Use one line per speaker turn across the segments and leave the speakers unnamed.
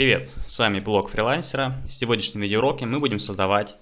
Привет, с вами блог фрилансера. В сегодняшнем видеоуроке мы будем создавать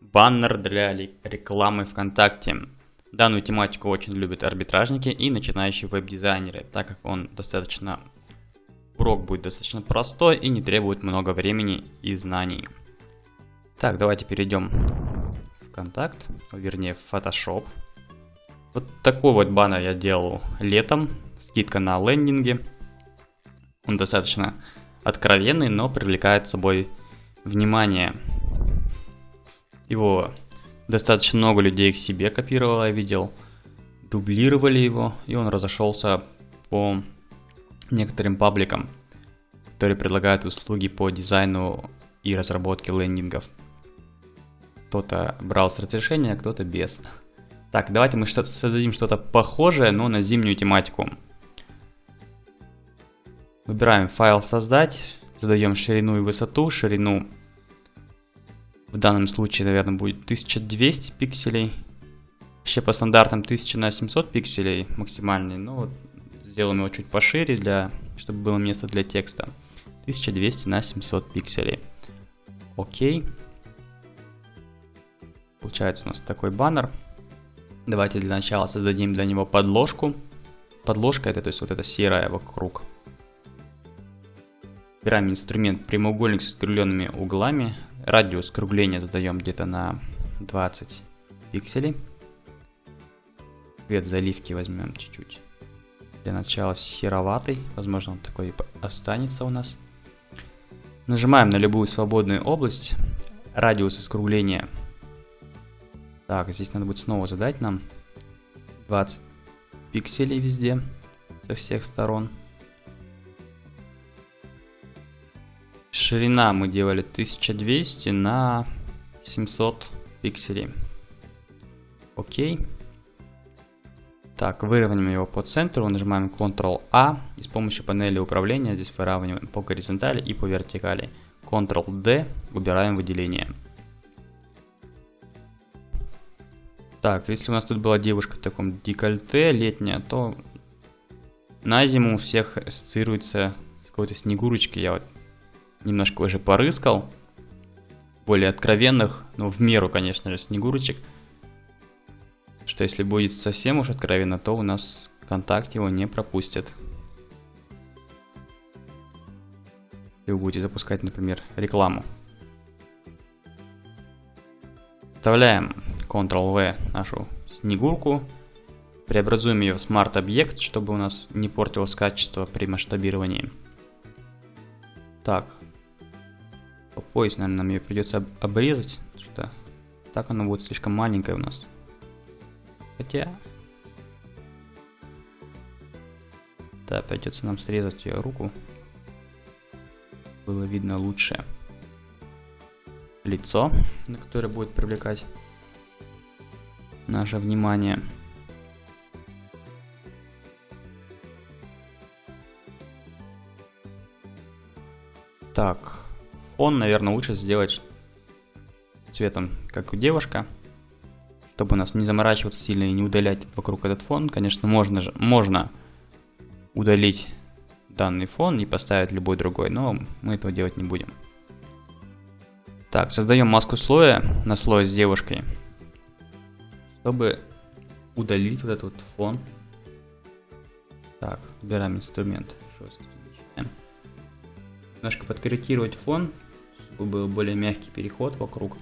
баннер для рекламы ВКонтакте. Данную тематику очень любят арбитражники и начинающие веб-дизайнеры, так как он достаточно урок будет достаточно простой и не требует много времени и знаний. Так, давайте перейдем в контакт, вернее в Photoshop. Вот такой вот баннер я делал летом, скидка на лендинге. Он достаточно откровенный, но привлекает собой внимание. Его достаточно много людей к себе копировало, я видел. Дублировали его, и он разошелся по некоторым пабликам, которые предлагают услуги по дизайну и разработке лендингов. Кто-то брал с разрешения, а кто-то без. Так, давайте мы создадим что-то похожее, но на зимнюю тематику. Выбираем файл создать, задаем ширину и высоту. Ширину в данном случае, наверное, будет 1200 пикселей. Вообще по стандартам 1000 на 700 пикселей максимальный, но вот сделаем его чуть пошире, для, чтобы было место для текста. 1200 на 700 пикселей. Окей. Получается у нас такой баннер. Давайте для начала создадим для него подложку. Подложка это то есть вот эта серая вокруг Выбираем инструмент прямоугольник с скругленными углами. Радиус скругления задаем где-то на 20 пикселей. Цвет заливки возьмем чуть-чуть. Для начала сероватый. Возможно, он такой останется у нас. Нажимаем на любую свободную область. Радиус скругления. Так, здесь надо будет снова задать нам 20 пикселей везде, со всех сторон. Ширина мы делали 1200 на 700 пикселей. Окей. Так, выровняем его по центру, нажимаем Ctrl-A и с помощью панели управления здесь выравниваем по горизонтали и по вертикали. Ctrl-D, убираем выделение. Так, если у нас тут была девушка в таком декольте летняя, то на зиму у всех ассоциируется с какой-то снегурочкой. Я вот немножко уже порыскал. Более откровенных, ну в меру, конечно же, снегурочек. Что если будет совсем уж откровенно, то у нас ВКонтакте его не пропустят. И вы будете запускать, например, рекламу. Вставляем Ctrl-V нашу снегурку. Преобразуем ее в смарт-объект, чтобы у нас не портилось качество при масштабировании. Так, пояс, наверное, нам ее придется обрезать, что так она будет слишком маленькая у нас. Хотя... Да, придется нам срезать ее руку. Было видно лучше лицо, на которое будет привлекать наше внимание. Так, Фон, наверное, лучше сделать цветом, как у девушка, чтобы нас не заморачиваться сильно и не удалять вокруг этот фон. Конечно, можно же, можно удалить данный фон и поставить любой другой, но мы этого делать не будем. Так, создаем маску слоя на слой с девушкой, чтобы удалить вот этот вот фон. Так, убираем инструмент. Немножко подкорректировать фон, был более мягкий переход вокруг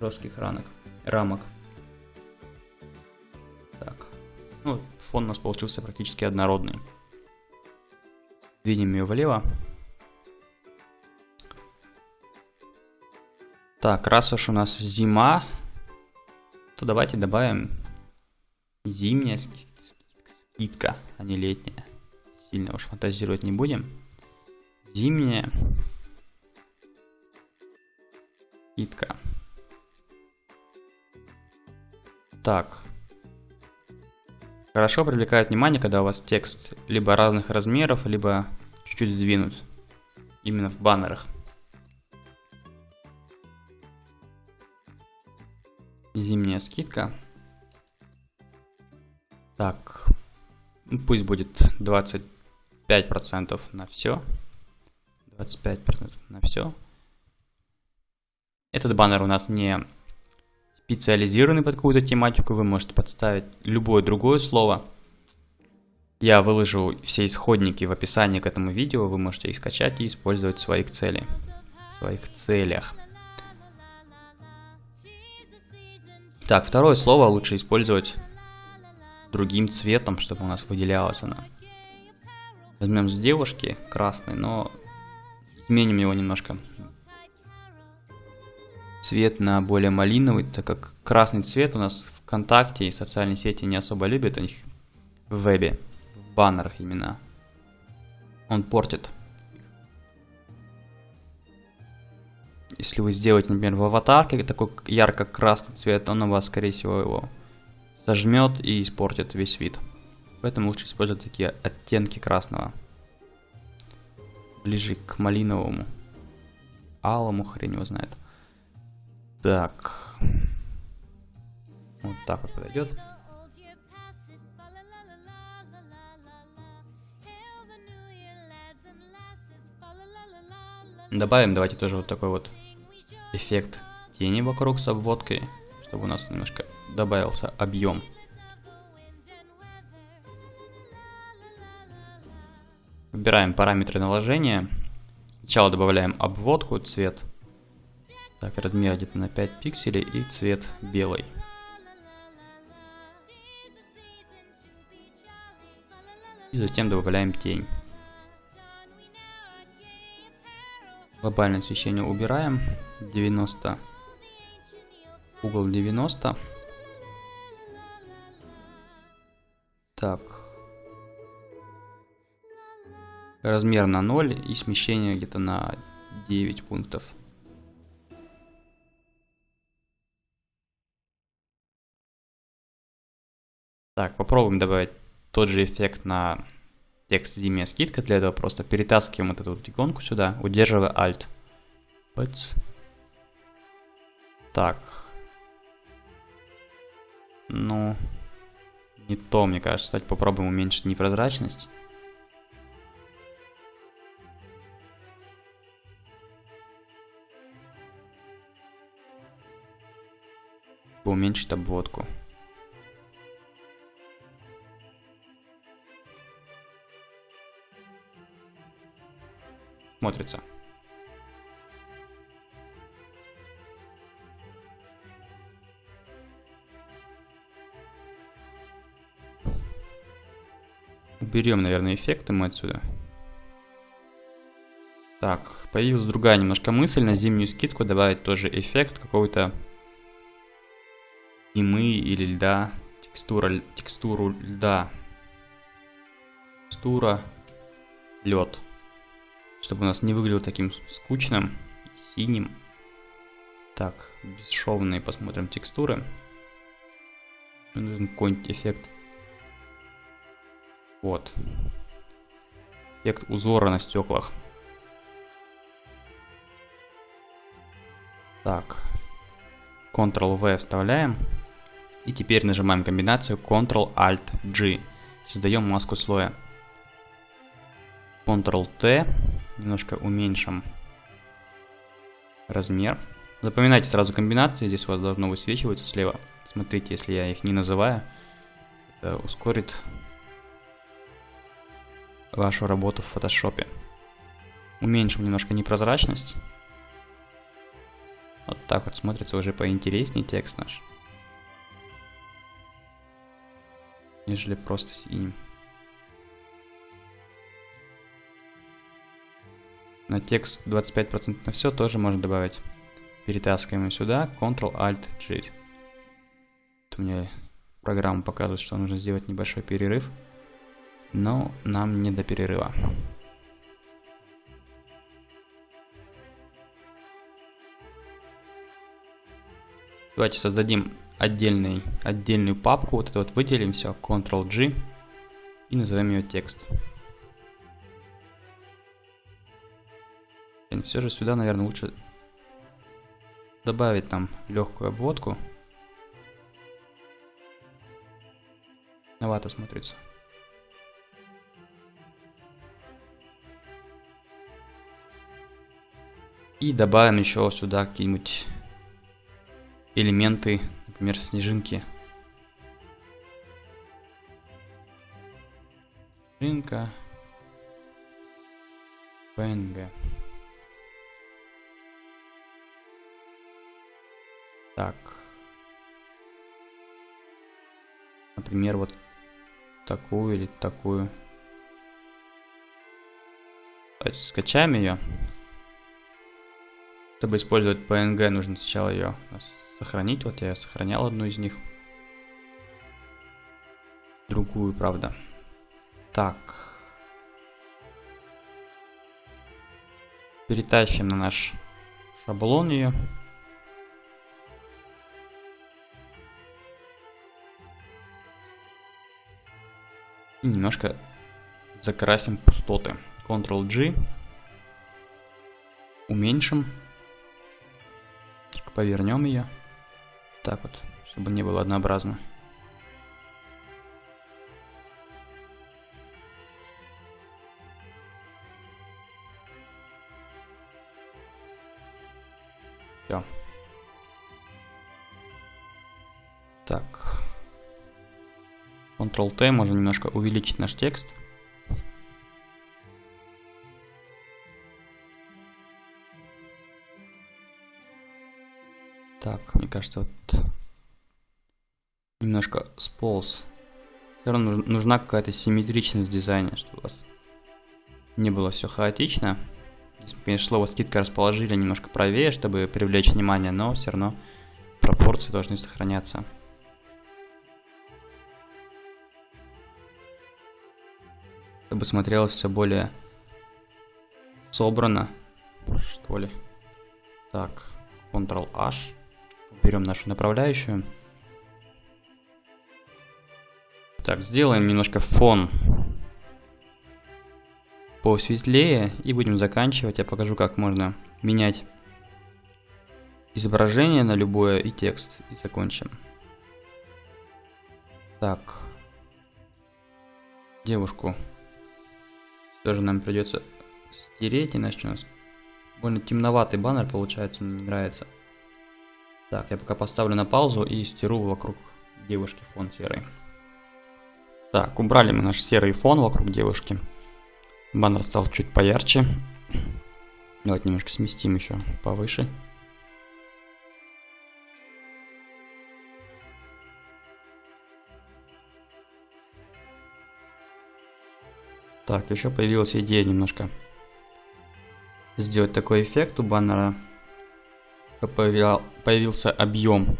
жестких ранок, рамок. Так, ну, фон у нас получился практически однородный. Видим ее влево. Так, раз уж у нас зима, то давайте добавим зимняя скидка, а не летняя. Сильно уж фантазировать не будем. Зимняя Скидка. Так. Хорошо привлекает внимание, когда у вас текст либо разных размеров, либо чуть-чуть сдвинут. Именно в баннерах. Зимняя скидка. Так. Ну, пусть будет 25% на все. 25% на все. Этот баннер у нас не специализированный под какую-то тематику, вы можете подставить любое другое слово. Я выложу все исходники в описании к этому видео, вы можете их скачать и использовать в своих целях. В своих целях. Так, второе слово лучше использовать другим цветом, чтобы у нас выделялось оно. Возьмем с девушки красный, но изменим его немножко. Цвет на более малиновый, так как красный цвет у нас ВКонтакте и социальные сети не особо любят, у них в вебе, в баннерах именно. Он портит. Если вы сделаете, например, в аватарке такой ярко-красный цвет, он у вас, скорее всего, его сожмет и испортит весь вид. Поэтому лучше использовать такие оттенки красного. Ближе к малиновому. Алому хрень его знает. Так. Вот так вот подойдет. Добавим давайте тоже вот такой вот эффект тени вокруг с обводкой, чтобы у нас немножко добавился объем. Выбираем параметры наложения. Сначала добавляем обводку, цвет. Так, размер где-то на 5 пикселей и цвет белый. И затем добавляем тень. Глобальное освещение убираем. 90. Угол 90. Так. Размер на 0 и смещение где-то на 9 пунктов. Так, попробуем добавить тот же эффект на текст зимняя скидка. Для этого просто перетаскиваем вот эту вот иконку сюда, удерживая Alt. Бац. Так. Ну, не то, мне кажется. Кстати, попробуем уменьшить непрозрачность. Уменьшить обводку. Смотрится. Уберем, наверное, эффекты мы отсюда. Так, появилась другая немножко мысль. На зимнюю скидку добавить тоже эффект какого-то зимы или льда. Текстура, текстуру льда. Текстура лед. Чтобы у нас не выглядело таким скучным синим. Так, бесшовные посмотрим текстуры. Нужен какой-нибудь эффект вот. Эффект узора на стеклах. Так. Ctrl-V вставляем. И теперь нажимаем комбинацию Ctrl-Alt-G. Создаем маску слоя. Ctrl-T. Немножко уменьшим размер. Запоминайте сразу комбинации. Здесь у вас должно высвечиваться слева. Смотрите, если я их не называю. Это ускорит вашу работу в фотошопе. Уменьшим немножко непрозрачность. Вот так вот смотрится уже поинтереснее текст наш. Нежели просто синим. На текст 25% на все тоже можно добавить. Перетаскиваем сюда, Ctrl-Alt-G. У меня программа показывает, что нужно сделать небольшой перерыв но нам не до перерыва. Давайте создадим отдельный, отдельную папку, вот это вот выделим все, Ctrl-G и назовем ее текст. Все же сюда, наверное, лучше добавить там легкую обводку. Новато смотрится. И добавим еще сюда какие-нибудь элементы, например, снежинки. Снежинка. PNG. Так. Например, вот такую или такую. Давайте скачаем ее. Чтобы использовать PNG, нужно сначала ее сохранить. Вот я сохранял одну из них. Другую, правда. Так. Перетащим на наш шаблон ее. И немножко закрасим пустоты. Ctrl-G. Уменьшим. Повернем ее. Так вот, чтобы не было однообразно. Ctrl-T, можно немножко увеличить наш текст. Так, мне кажется, вот немножко сполз. Все равно нужна какая-то симметричность в дизайне, чтобы у вас не было все хаотично. Здесь, конечно, слово скидка расположили немножко правее, чтобы привлечь внимание, но все равно пропорции должны сохраняться. Чтобы смотрелось все более собрано, что ли. Так, Ctrl-H. Берем нашу направляющую. Так, сделаем немножко фон посветлее и будем заканчивать. Я покажу, как можно менять изображение на любое и текст. И закончим. Так. Девушку тоже нам придется стереть, иначе у нас больно темноватый баннер получается, мне не нравится. Так, я пока поставлю на паузу и стеру вокруг девушки фон серый. Так, убрали мы наш серый фон вокруг девушки. Баннер стал чуть поярче. Давайте немножко сместим еще повыше. Так, еще появилась идея немножко сделать такой эффект у баннера. Появился объем.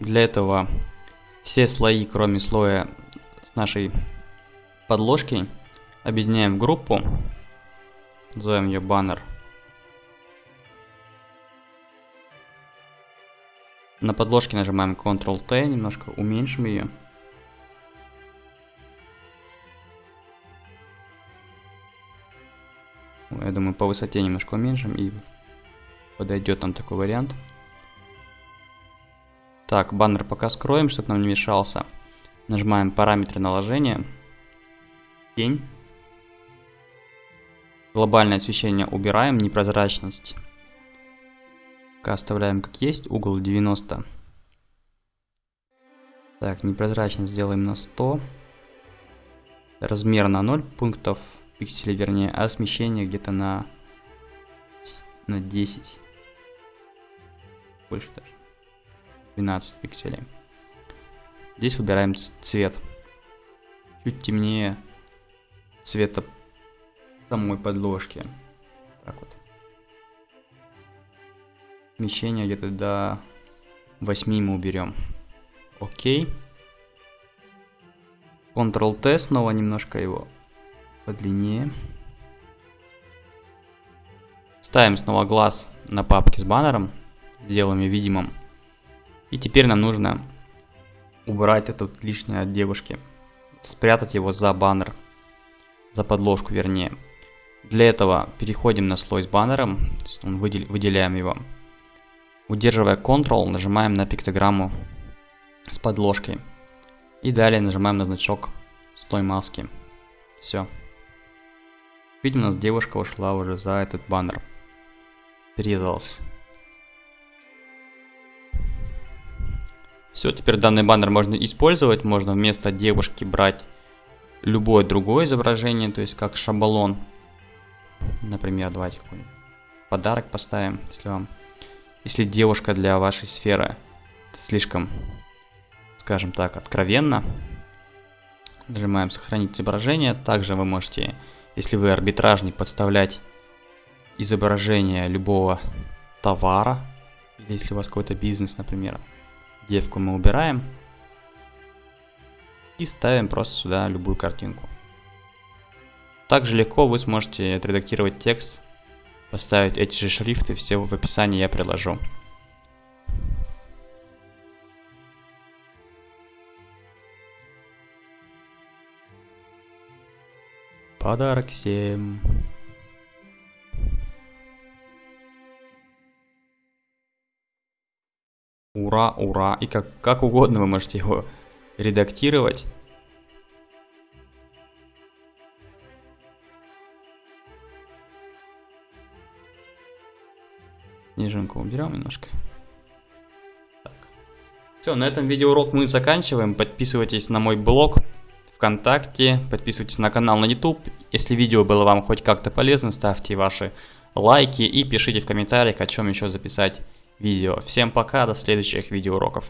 Для этого все слои, кроме слоя с нашей подложки, Объединяем в группу. Назовем ее баннер. На подложке нажимаем Ctrl-T, немножко уменьшим ее. Я думаю, по высоте немножко уменьшим и подойдет нам такой вариант. Так, баннер пока скроем, чтобы нам не мешался. Нажимаем параметры наложения. Тень. Глобальное освещение убираем, непрозрачность. Пока оставляем как есть, угол 90. Так, непрозрачность сделаем на 100. Размер на 0 пунктов, пикселей вернее, а смещение где-то на, на 10. Больше даже. 12 пикселей. Здесь выбираем цвет. Чуть темнее цвета самой подложки. Так вот. Смещение где-то до 8 мы уберем. Окей. Ctrl-T снова немножко его подлиннее. Ставим снова глаз на папке с баннером. Сделаем ее видимым. И теперь нам нужно убрать это лишнее от девушки. Спрятать его за баннер. За подложку вернее. Для этого переходим на слой с баннером, выделяем его. Удерживая Ctrl, нажимаем на пиктограмму с подложкой. И далее нажимаем на значок с той маски. Все. Видим, у нас девушка ушла уже за этот баннер. Срезался. Все, теперь данный баннер можно использовать. Можно вместо девушки брать любое другое изображение, то есть как шаблон. Например, давайте какой-нибудь подарок поставим, если вам... Если девушка для вашей сферы слишком, скажем так, откровенно. Нажимаем сохранить изображение. Также вы можете, если вы арбитражник, подставлять изображение любого товара. Или если у вас какой-то бизнес, например. Девку мы убираем. И ставим просто сюда любую картинку. Также легко вы сможете отредактировать текст, поставить эти же шрифты, все в описании я приложу. Подарок всем. Ура, ура. И как, как угодно вы можете его редактировать. Снежинку уберем немножко. Так. Все, на этом видеоурок мы заканчиваем. Подписывайтесь на мой блог ВКонтакте, подписывайтесь на канал на YouTube. Если видео было вам хоть как-то полезно, ставьте ваши лайки и пишите в комментариях, о чем еще записать видео. Всем пока, до следующих видеоуроков.